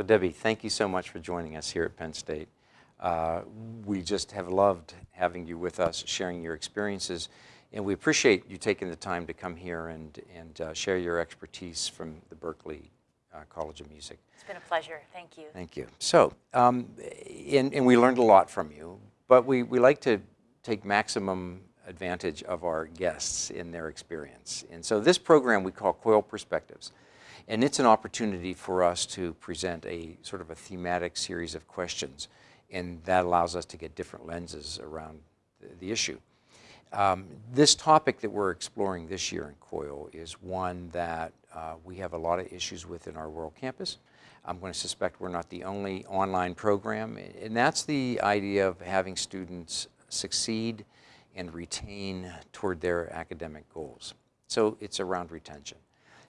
So Debbie, thank you so much for joining us here at Penn State. Uh, we just have loved having you with us, sharing your experiences, and we appreciate you taking the time to come here and, and uh, share your expertise from the Berklee uh, College of Music. It's been a pleasure. Thank you. Thank you. So, um, and, and we learned a lot from you, but we, we like to take maximum advantage of our guests in their experience. And so this program we call COIL Perspectives. And it's an opportunity for us to present a sort of a thematic series of questions. And that allows us to get different lenses around the, the issue. Um, this topic that we're exploring this year in COIL is one that uh, we have a lot of issues with in our World Campus. I'm going to suspect we're not the only online program, and that's the idea of having students succeed and retain toward their academic goals. So it's around retention.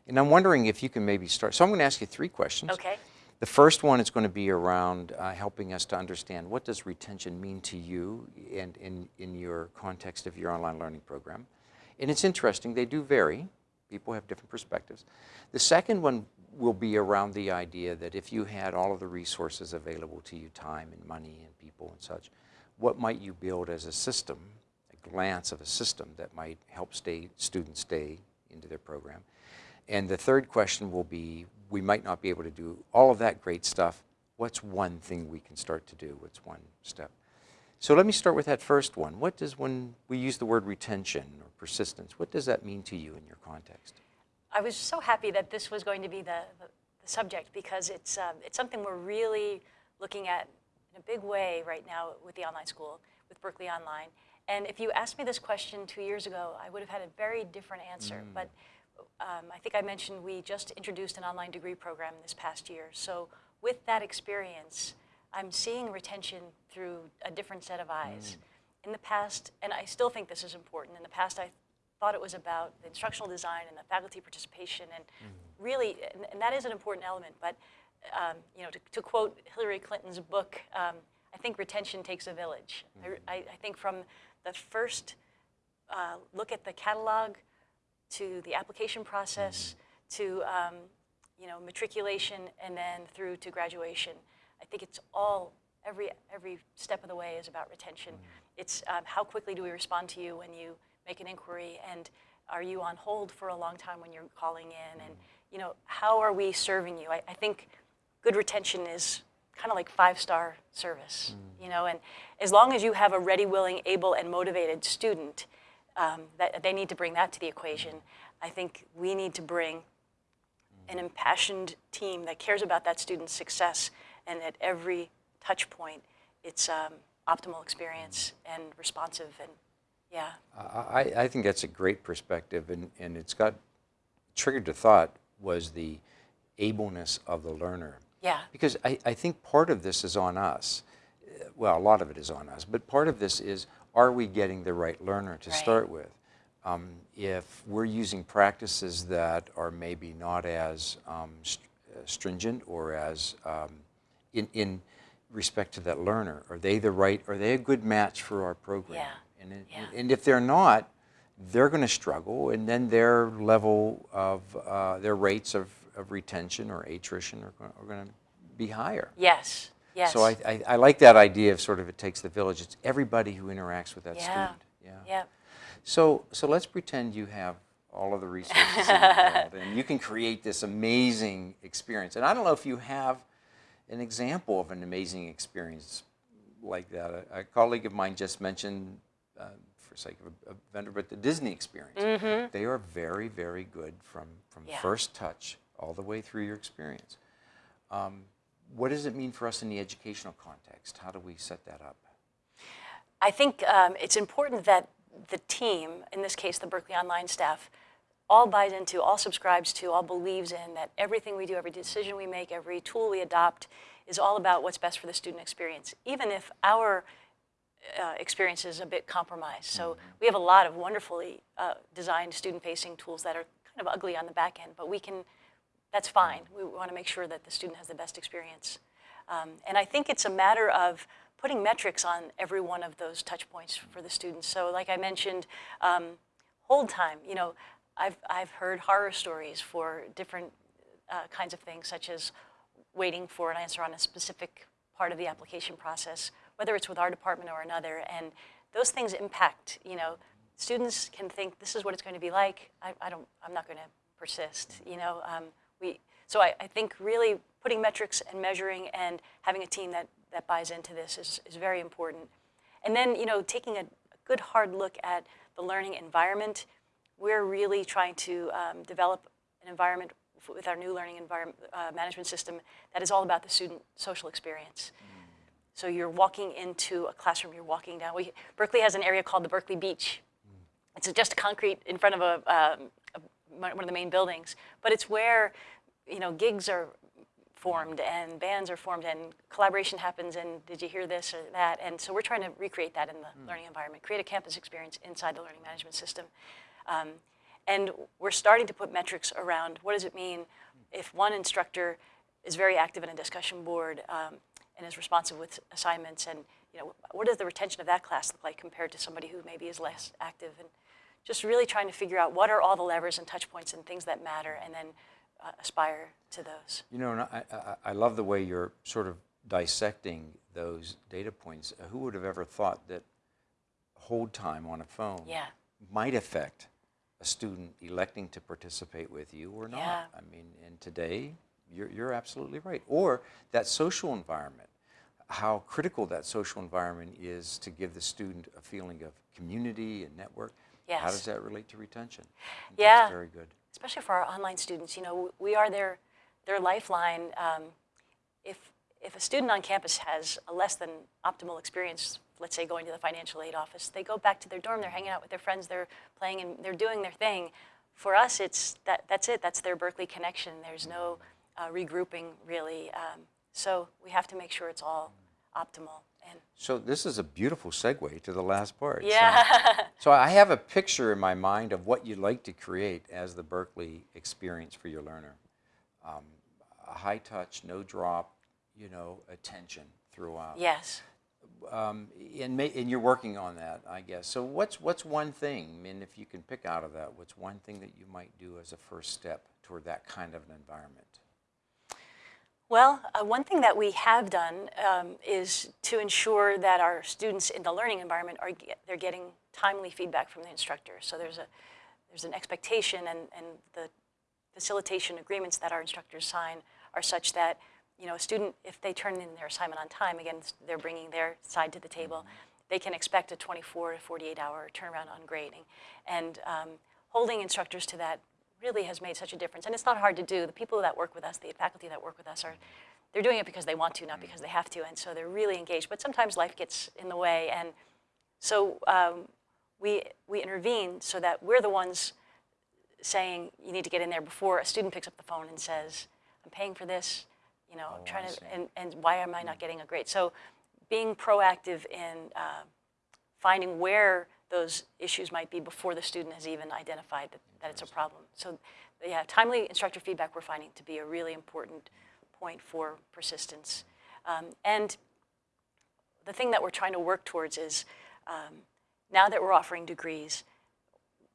And I'm wondering if you can maybe start. So I'm going to ask you three questions. Okay. The first one is going to be around uh, helping us to understand what does retention mean to you and in, in your context of your online learning program. And it's interesting, they do vary. People have different perspectives. The second one will be around the idea that if you had all of the resources available to you, time and money and people and such, what might you build as a system, a glance of a system that might help stay, students stay into their program? And the third question will be, we might not be able to do all of that great stuff. What's one thing we can start to do? What's one step? So let me start with that first one. What does, when we use the word retention or persistence, what does that mean to you in your context? I was so happy that this was going to be the, the, the subject because it's, um, it's something we're really looking at in a big way right now with the online school, with Berklee Online. And if you asked me this question two years ago, I would have had a very different answer. Mm. But um, I think I mentioned we just introduced an online degree program this past year. So with that experience, I'm seeing retention through a different set of eyes. Mm. In the past, and I still think this is important, in the past I thought it was about the instructional design and the faculty participation and mm. really, and, and, that is an important element, but um, you know, to, to, quote Hillary Clinton's book, um, I think retention takes a village. Mm. I, I, think from the first uh, look at the catalog to the application process mm. to um, you know, matriculation and then through to graduation, I think it's all, every, every step of the way is about retention. Mm. It's um, how quickly do we respond to you when you make an inquiry and are you on hold for a long time when you're calling in and you know how are we serving you I, I think good retention is kind of like five-star service mm. you know and as long as you have a ready willing able and motivated student um, that they need to bring that to the equation I think we need to bring an impassioned team that cares about that student's success and at every touch point it's um, optimal experience and responsive and yeah. I, I think that's a great perspective, and, and it's got triggered to thought was the ableness of the learner. Yeah. Because I, I think part of this is on us. Well, a lot of it is on us, but part of this is are we getting the right learner to right. start with? Um, if we're using practices that are maybe not as um, st stringent or as um, in, in respect to that learner, are they the right, are they a good match for our program? Yeah. And, it, yeah. and if they're not, they're going to struggle, and then their level of, uh, their rates of, of retention or attrition are, are going to be higher. Yes, yes. So I, I, I, like that idea of sort of it takes the village. It's everybody who interacts with that yeah. student. Yeah. yeah. So, so let's pretend you have all of the resources in the world, and you can create this amazing experience. And I don't know if you have an example of an amazing experience like that. A, a colleague of mine just mentioned uh, for sake of a, a, vendor, but the Disney experience. Mm -hmm. They are very, very good from, from yeah. first touch all the way through your experience. Um, what does it mean for us in the educational context? How do we set that up? I think um, it's important that the team, in this case the Berklee Online staff, all buys into, all subscribes to, all believes in that everything we do, every decision we make, every tool we adopt is all about what's best for the student experience. Even if our uh, experience is a bit compromised. So mm-hmm. we have a lot of wonderfully uh, designed student-facing tools that are kind of ugly on the back end, but we can, that's fine. We want to make sure that the student has the best experience. Um, and I think it's a matter of putting metrics on every one of those touch points for the students. So like I mentioned, um, hold time, you know, I've, I've heard horror stories for different uh, kinds of things such as waiting for an answer on a specific part of the application process, whether it's with our department or another. And those things impact, you know, students can think this is what it's going to be like. I, I don't, I'm not going to persist, you know. Um, we, so I, I think really putting metrics and measuring and having a team that, that buys into this is, is very important. And then, you know, taking a good hard look at the learning environment. We're really trying to um, develop an environment with our new learning environment uh, management system that is all about the student social experience. So you're walking into a classroom, you're walking down. We, Berklee has an area called the Berklee Beach. It's just concrete in front of a, um, a, one of the main buildings, but it's where you know gigs are formed and bands are formed and collaboration happens and did you hear this or that? And so we're trying to recreate that in the learning environment, create a campus experience inside the learning management system. Um, and we're starting to put metrics around what does it mean if one instructor is very active in a discussion board um, and is responsive with assignments and you know what does the retention of that class look like compared to somebody who maybe is less active and just really trying to figure out what are all the levers and touch points and things that matter and then uh, aspire to those. You know, and I, I, I love the way you're sort of dissecting those data points. Uh, Who would have ever thought that hold time on a phone Yeah. might affect a student electing to participate with you or not? Yeah. I mean, and today, you're, you're absolutely right. Or that social environment, how critical that social environment is to give the student a feeling of community and network. How does that relate to retention? Yeah. That's very good. especially for our online students, you know, we are their, their lifeline. Um, if, if a student on campus has a less than optimal experience, let's say going to the financial aid office, they go back to their dorm, they're hanging out with their friends, they're playing and they're doing their thing. For us, it's that, that's it, that's their Berklee connection. There's no uh, regrouping really. Um, so we have to make sure it's all optimal. And So this is a beautiful segue to the last part. So- yeah, So I have a picture in my mind of what you'd like to create as the Berklee experience for your learner. Um, a high touch, no drop, you know, attention throughout. yes. Um, and, and you're working on that, I guess. So what's what's one thing? I mean, if you can pick out of that, what's one thing that you might do as a first step toward that kind of an environment? Well, uh, one thing that we have done um, is to ensure that our students in the learning environment are get, they're getting timely feedback from the instructor. So there's a there's an expectation, and, and the facilitation agreements that our instructors sign are such that you know a student, if they turn in their assignment on time, again they're bringing their side to the table. They can expect a 24 to 48 hour turnaround on grading, and um, holding instructors to that really has made such a difference. And it's not hard to do. The people that work with us, the faculty that work with us are, they're doing it because they want to, not because they have to. And so they're really engaged. But sometimes life gets in the way. And so um, we, we intervene so that we're the ones saying you need to get in there before a student picks up the phone and says, I'm paying for this, you know, I'm Oh, trying to, and, and why am I not getting a grade? So being proactive in uh, finding where those issues might be before the student has even identified that, that it's a problem. So yeah, timely instructor feedback we're finding to be a really important point for persistence. Um, and the thing that we're trying to work towards is um, now that we're offering degrees,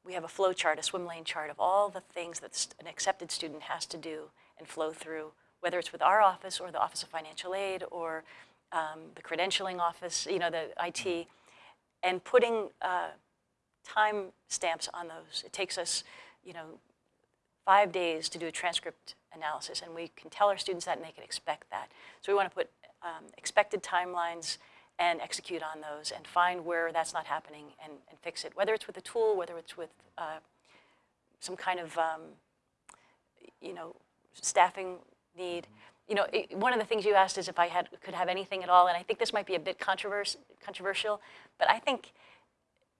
we have a flow chart, a swim lane chart of all the things that an accepted student has to do and flow through, whether it's with our office or the Office of Financial Aid or um, the credentialing office, you know, the IT, and putting uh, time stamps on those. It takes us, you know, five days to do a transcript analysis, and we can tell our students that and they can expect that. So we want to put um, expected timelines and execute on those and find where that's not happening and, and fix it, whether it's with a tool, whether it's with uh, some kind of, um, you know, staffing need. You know, it, one of the things you asked is if I had could have anything at all, and I think this might be a bit controvers- controversial, but I think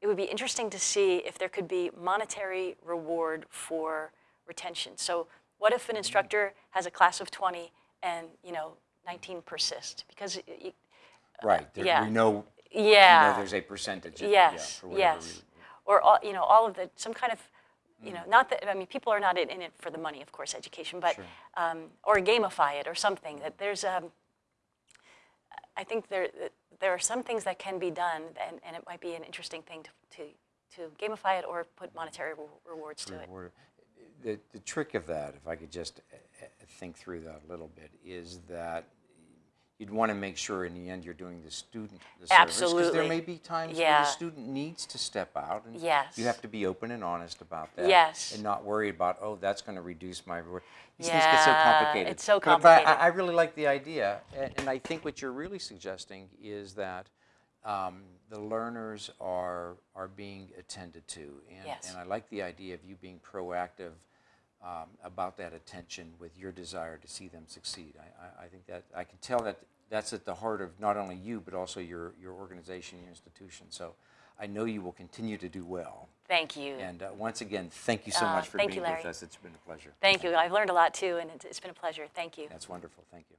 it would be interesting to see if there could be monetary reward for retention. So what if an mm-hmm. instructor has a class of 20 and, you know, 19 persist? Because, Right. There, yeah. We know, we know yeah, there's a percentage. of- yeah, yes, for yes. reason. Or, all, you know, all of the, some kind of, you know, not that, I mean, people are not in, in it for the money, of course, education, but, Sure. um, or gamify it or something, that there's, um, I think there, there are some things that can be done, and, and it might be an interesting thing to, to, to gamify it or put monetary re- rewards to it. The, the trick of that, if I could just uh, uh, think through that a little bit, is that you'd want to make sure in the end you're doing the student the service. Because there may be times where Yeah. the student needs to step out. And Yes. You have to be open and honest about that. Yes. And not worry about, oh, that's going to reduce my. reward." These things get so complicated. it's so But- But. I, I really like the idea. And, and I think what you're really suggesting is that um, the learners are, are being attended to. And, Yes. and I like the idea of you being proactive um, about that attention with your desire to see them succeed. I, I, I think that I can tell that that's at the heart of not only you but also your, your organization, your institution. So I know you will continue to do well. Thank you. And uh, once again, thank you so Uh, much for thank being you, with us. It's been a pleasure. Thank you. I've learned a lot too, and it's, it's been a pleasure. Thank you. That's wonderful. Thank you.